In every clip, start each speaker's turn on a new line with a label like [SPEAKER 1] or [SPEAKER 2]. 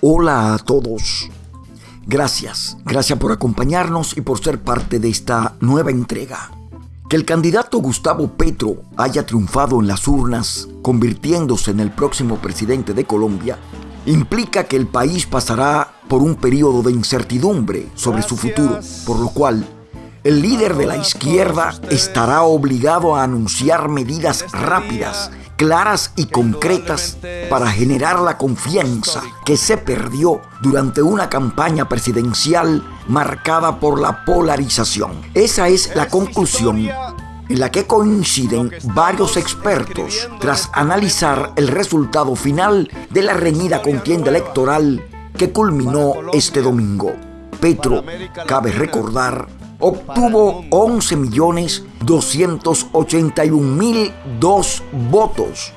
[SPEAKER 1] Hola a todos. Gracias, gracias por acompañarnos y por ser parte de esta nueva entrega. Que el candidato Gustavo Petro haya triunfado en las urnas, convirtiéndose en el próximo presidente de Colombia, implica que el país pasará por un periodo de incertidumbre sobre su futuro, por lo cual el líder de la izquierda estará obligado a anunciar medidas rápidas claras y concretas para generar la confianza que se perdió durante una campaña presidencial marcada por la polarización. Esa es la conclusión en la que coinciden varios expertos tras analizar el resultado final de la reñida contienda electoral que culminó este domingo. Petro, cabe recordar, obtuvo 11.281.002 votos,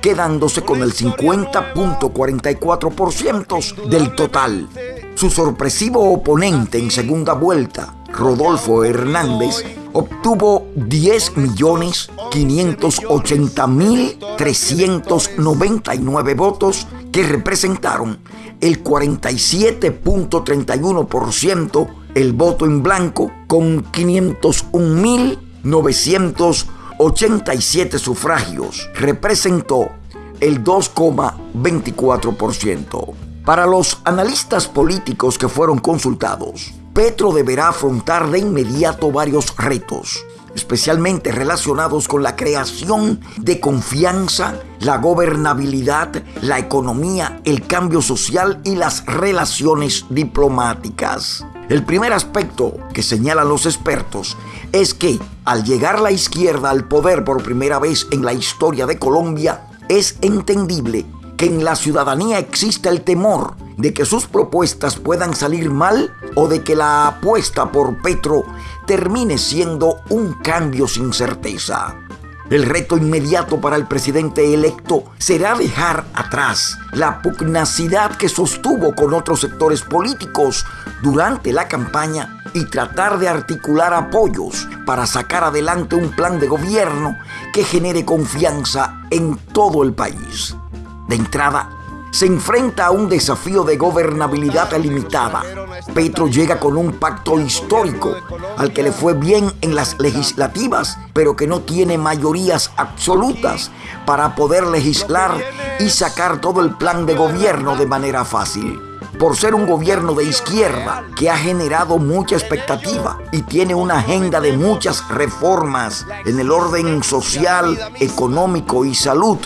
[SPEAKER 1] quedándose con el 50.44% del total. Su sorpresivo oponente en segunda vuelta, Rodolfo Hernández, obtuvo 10.580.399 votos que representaron el 47.31% el voto en blanco con 501.987 sufragios. Representó el 2,24%. Para los analistas políticos que fueron consultados, Petro deberá afrontar de inmediato varios retos, especialmente relacionados con la creación de confianza, la gobernabilidad, la economía, el cambio social y las relaciones diplomáticas. El primer aspecto que señalan los expertos es que al llegar la izquierda al poder por primera vez en la historia de Colombia, es entendible que en la ciudadanía existe el temor de que sus propuestas puedan salir mal o de que la apuesta por Petro termine siendo un cambio sin certeza. El reto inmediato para el presidente electo será dejar atrás la pugnacidad que sostuvo con otros sectores políticos durante la campaña y tratar de articular apoyos para sacar adelante un plan de gobierno que genere confianza en todo el país. De entrada, se enfrenta a un desafío de gobernabilidad limitada. Petro llega con un pacto histórico al que le fue bien en las legislativas, pero que no tiene mayorías absolutas para poder legislar y sacar todo el plan de gobierno de manera fácil por ser un gobierno de izquierda que ha generado mucha expectativa y tiene una agenda de muchas reformas en el orden social, económico y salud,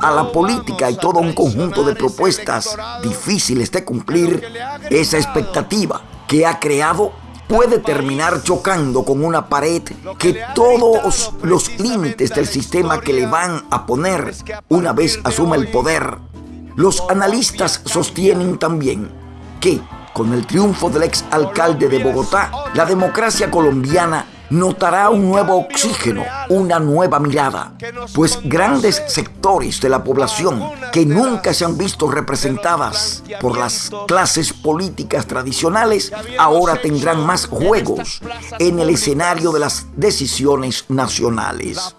[SPEAKER 1] a la política y todo un conjunto de propuestas difíciles de cumplir, esa expectativa que ha creado puede terminar chocando con una pared que todos los límites del sistema que le van a poner una vez asuma el poder. Los analistas sostienen también que con el triunfo del ex alcalde de Bogotá, la democracia colombiana notará un nuevo oxígeno, una nueva mirada, pues grandes sectores de la población que nunca se han visto representadas por las clases políticas tradicionales ahora tendrán más juegos en el escenario de las decisiones nacionales.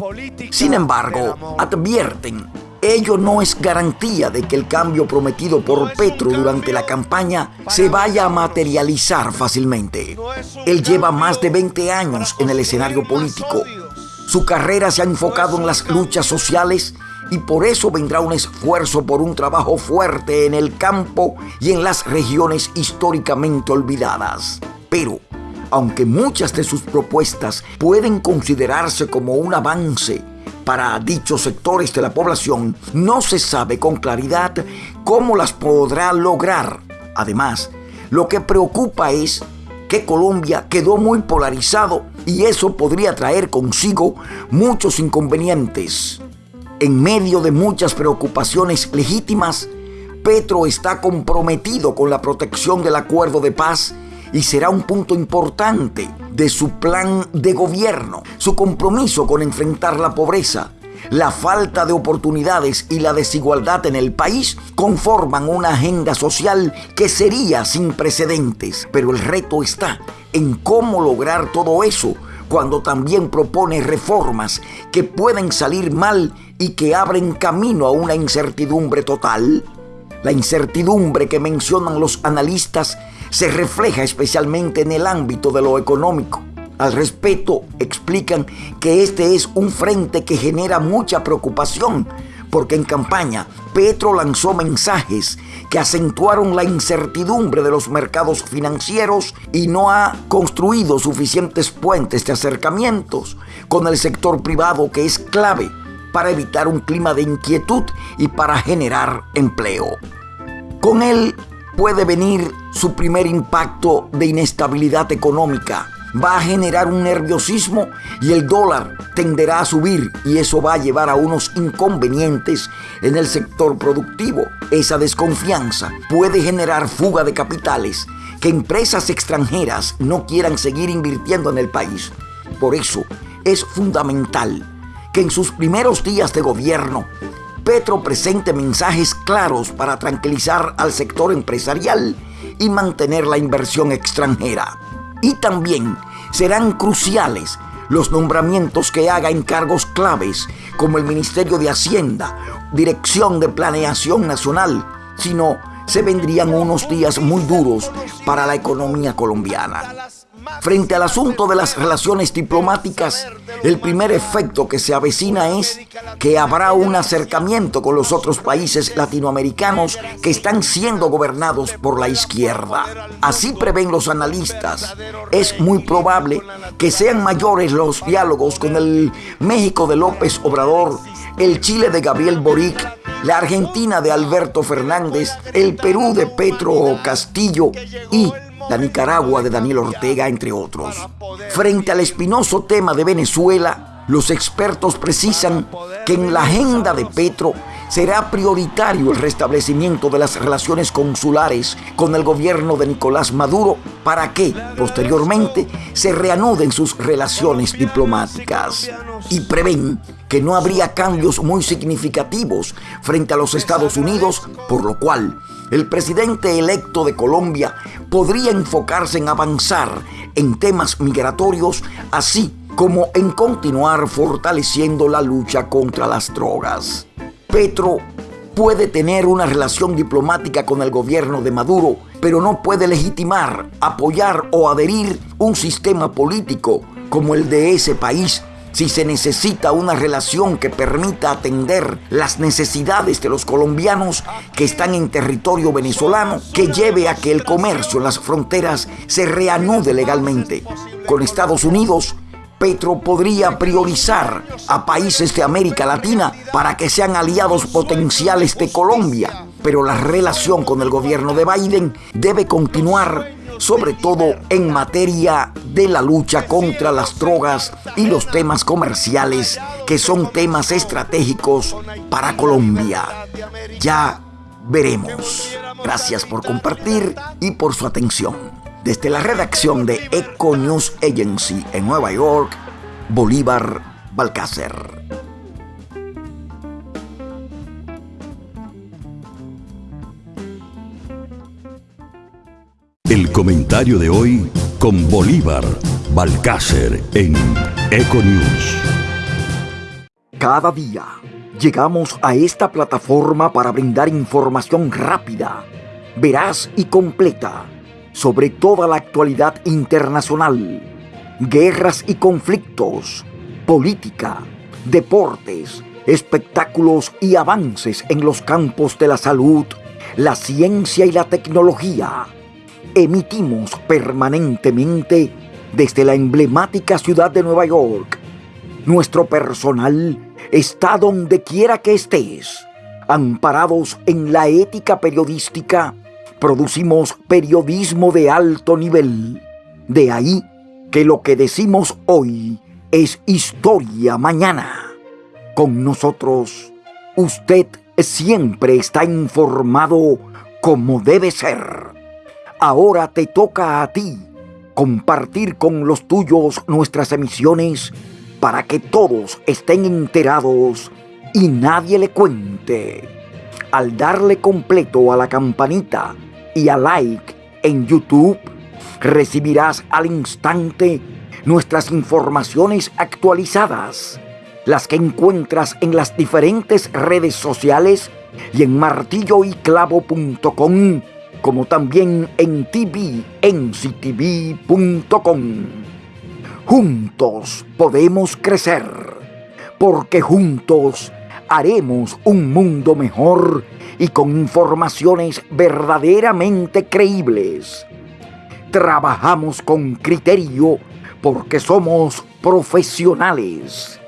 [SPEAKER 1] Sin embargo, advierten Ello no es garantía de que el cambio prometido por Petro durante la campaña se vaya a materializar fácilmente. Él lleva más de 20 años en el escenario político. Su carrera se ha enfocado en las luchas sociales y por eso vendrá un esfuerzo por un trabajo fuerte en el campo y en las regiones históricamente olvidadas. Pero, aunque muchas de sus propuestas pueden considerarse como un avance para dichos sectores de la población, no se sabe con claridad cómo las podrá lograr. Además, lo que preocupa es que Colombia quedó muy polarizado y eso podría traer consigo muchos inconvenientes. En medio de muchas preocupaciones legítimas, Petro está comprometido con la protección del acuerdo de paz y será un punto importante de su plan de gobierno, su compromiso con enfrentar la pobreza, la falta de oportunidades y la desigualdad en el país conforman una agenda social que sería sin precedentes. Pero el reto está en cómo lograr todo eso cuando también propone reformas que pueden salir mal y que abren camino a una incertidumbre total. La incertidumbre que mencionan los analistas se refleja especialmente en el ámbito de lo económico. Al respecto, explican que este es un frente que genera mucha preocupación, porque en campaña Petro lanzó mensajes que acentuaron la incertidumbre de los mercados financieros y no ha construido suficientes puentes de acercamientos con el sector privado que es clave para evitar un clima de inquietud y para generar empleo. Con él puede venir su primer impacto de inestabilidad económica. Va a generar un nerviosismo y el dólar tenderá a subir y eso va a llevar a unos inconvenientes en el sector productivo. Esa desconfianza puede generar fuga de capitales, que empresas extranjeras no quieran seguir invirtiendo en el país. Por eso es fundamental que en sus primeros días de gobierno, Petro presente mensajes claros para tranquilizar al sector empresarial y mantener la inversión extranjera. Y también serán cruciales los nombramientos que haga en cargos claves como el Ministerio de Hacienda, Dirección de Planeación Nacional, sino se vendrían unos días muy duros para la economía colombiana. Frente al asunto de las relaciones diplomáticas, el primer efecto que se avecina es que habrá un acercamiento con los otros países latinoamericanos que están siendo gobernados por la izquierda. Así prevén los analistas. Es muy probable que sean mayores los diálogos con el México de López Obrador, el Chile de Gabriel Boric, la Argentina de Alberto Fernández, el Perú de Petro Castillo y la Nicaragua de Daniel Ortega, entre otros. Frente al espinoso tema de Venezuela, los expertos precisan que en la agenda de Petro será prioritario el restablecimiento de las relaciones consulares con el gobierno de Nicolás Maduro para que, posteriormente, se reanuden sus relaciones diplomáticas. Y prevén que no habría cambios muy significativos frente a los Estados Unidos, por lo cual el presidente electo de Colombia podría enfocarse en avanzar en temas migratorios, así como en continuar fortaleciendo la lucha contra las drogas. Petro puede tener una relación diplomática con el gobierno de Maduro, pero no puede legitimar, apoyar o adherir un sistema político como el de ese país si se necesita una relación que permita atender las necesidades de los colombianos que están en territorio venezolano, que lleve a que el comercio en las fronteras se reanude legalmente. Con Estados Unidos, Petro podría priorizar a países de América Latina para que sean aliados potenciales de Colombia, pero la relación con el gobierno de Biden debe continuar sobre todo en materia de la lucha contra las drogas y los temas comerciales que son temas estratégicos para Colombia. Ya veremos. Gracias por compartir y por su atención. Desde la redacción de Eco News Agency en Nueva York, Bolívar Balcácer.
[SPEAKER 2] El comentario de hoy con Bolívar Balcácer en Econews.
[SPEAKER 1] Cada día llegamos a esta plataforma para brindar información rápida, veraz y completa sobre toda la actualidad internacional, guerras y conflictos, política, deportes, espectáculos y avances en los campos de la salud, la ciencia y la tecnología emitimos permanentemente desde la emblemática ciudad de Nueva York. Nuestro personal está donde quiera que estés. Amparados en la ética periodística, producimos periodismo de alto nivel. De ahí que lo que decimos hoy es historia mañana. Con nosotros, usted siempre está informado como debe ser. Ahora te toca a ti compartir con los tuyos nuestras emisiones para que todos estén enterados y nadie le cuente. Al darle completo a la campanita y a like en YouTube, recibirás al instante nuestras informaciones actualizadas, las que encuentras en las diferentes redes sociales y en martilloyclavo.com, como también en tvnctv.com. Juntos podemos crecer, porque juntos haremos un mundo mejor y con informaciones verdaderamente creíbles. Trabajamos con criterio porque somos profesionales.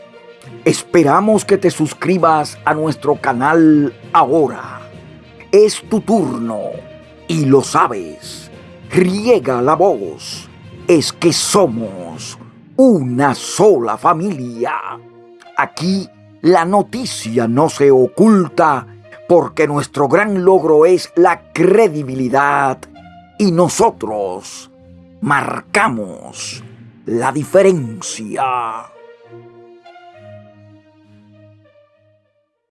[SPEAKER 1] Esperamos que te suscribas a nuestro canal ahora. Es tu turno y lo sabes. Riega la voz. Es que somos una sola familia. Aquí la noticia no se oculta porque nuestro gran logro es la credibilidad y nosotros marcamos la diferencia.